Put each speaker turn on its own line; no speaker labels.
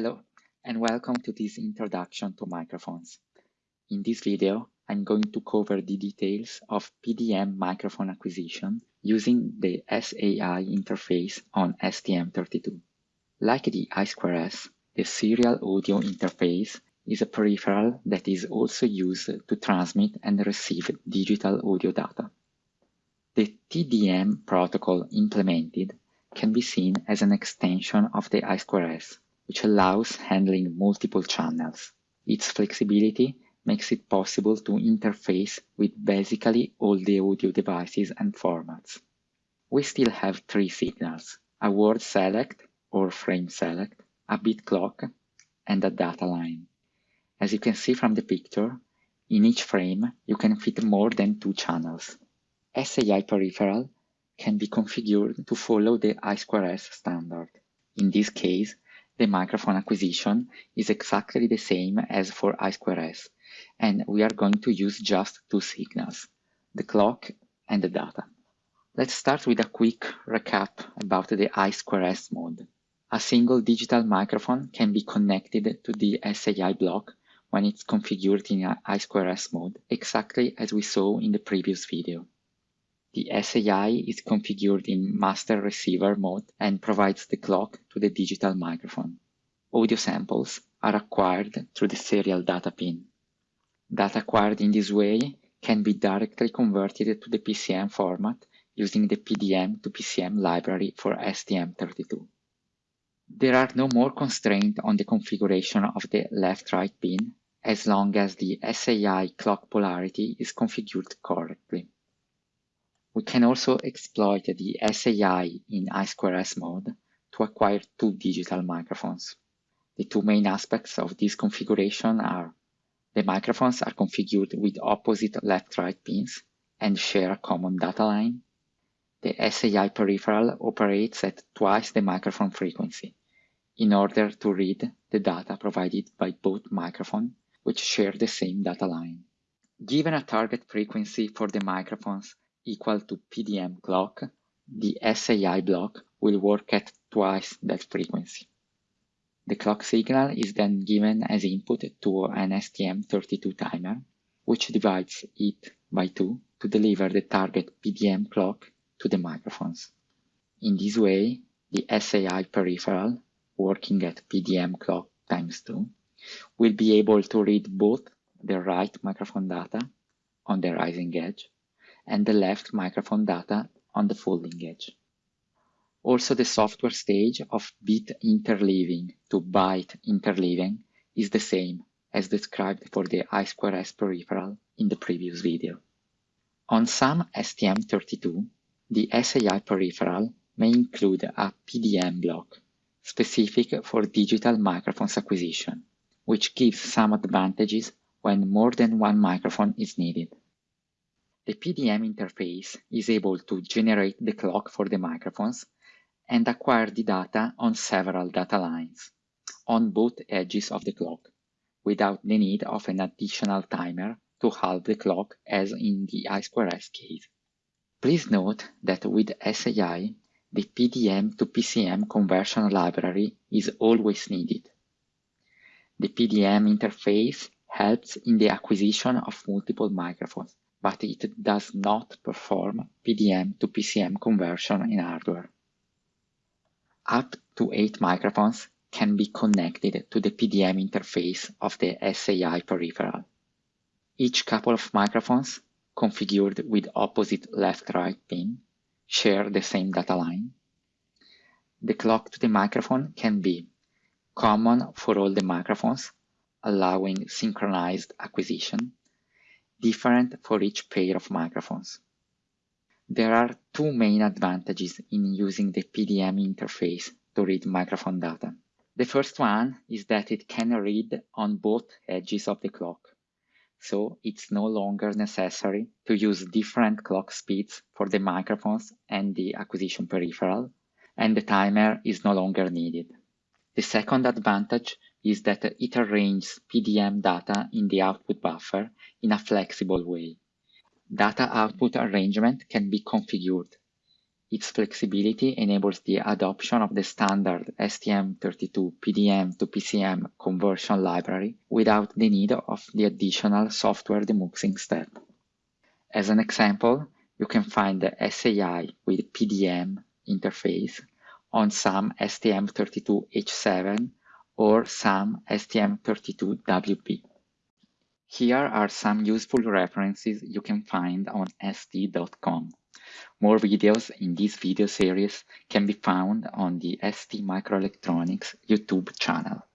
Hello, and welcome to this introduction to microphones. In this video, I'm going to cover the details of PDM microphone acquisition using the SAI interface on STM32. Like the I2S, the serial audio interface is a peripheral that is also used to transmit and receive digital audio data. The TDM protocol implemented can be seen as an extension of the I2S, which allows handling multiple channels. Its flexibility makes it possible to interface with basically all the audio devices and formats. We still have three signals, a word select or frame select, a bit clock, and a data line. As you can see from the picture, in each frame you can fit more than two channels. SAI peripheral can be configured to follow the I2S standard. In this case, the microphone acquisition is exactly the same as for I2S, and we are going to use just two signals, the clock and the data. Let's start with a quick recap about the I2S mode. A single digital microphone can be connected to the SAI block when it's configured in I2S mode, exactly as we saw in the previous video. The SAI is configured in master receiver mode and provides the clock to the digital microphone. Audio samples are acquired through the serial data pin. Data acquired in this way can be directly converted to the PCM format using the PDM to PCM library for STM32. There are no more constraints on the configuration of the left-right pin as long as the SAI clock polarity is configured correctly. We can also exploit the SAI in I2S mode to acquire two digital microphones. The two main aspects of this configuration are the microphones are configured with opposite left-right pins and share a common data line. The SAI peripheral operates at twice the microphone frequency in order to read the data provided by both microphones, which share the same data line. Given a target frequency for the microphones equal to PDM clock, the SAI block will work at twice that frequency. The clock signal is then given as input to an STM32 timer, which divides it by 2 to deliver the target PDM clock to the microphones. In this way, the SAI peripheral, working at PDM clock times 2, will be able to read both the right microphone data on the rising edge and the left microphone data on the falling edge. Also, the software stage of bit interleaving to byte interleaving is the same as described for the I2S peripheral in the previous video. On some STM32, the SAI peripheral may include a PDM block specific for digital microphones acquisition, which gives some advantages when more than one microphone is needed. The PDM interface is able to generate the clock for the microphones and acquire the data on several data lines on both edges of the clock without the need of an additional timer to halve the clock as in the I2S case. Please note that with SAI, the PDM to PCM conversion library is always needed. The PDM interface helps in the acquisition of multiple microphones but it does not perform PDM to PCM conversion in hardware. Up to 8 microphones can be connected to the PDM interface of the SAI peripheral. Each couple of microphones, configured with opposite left-right pin, share the same data line. The clock to the microphone can be common for all the microphones, allowing synchronized acquisition, different for each pair of microphones. There are two main advantages in using the PDM interface to read microphone data. The first one is that it can read on both edges of the clock, so it's no longer necessary to use different clock speeds for the microphones and the acquisition peripheral, and the timer is no longer needed. The second advantage is that it arranges PDM data in the output buffer in a flexible way. Data output arrangement can be configured. Its flexibility enables the adoption of the standard STM32 PDM to PCM conversion library without the need of the additional software demuxing step. As an example, you can find the SAI with PDM interface on some STM32H7 or some STM32WB. Here are some useful references you can find on st.com. More videos in this video series can be found on the ST Microelectronics YouTube channel.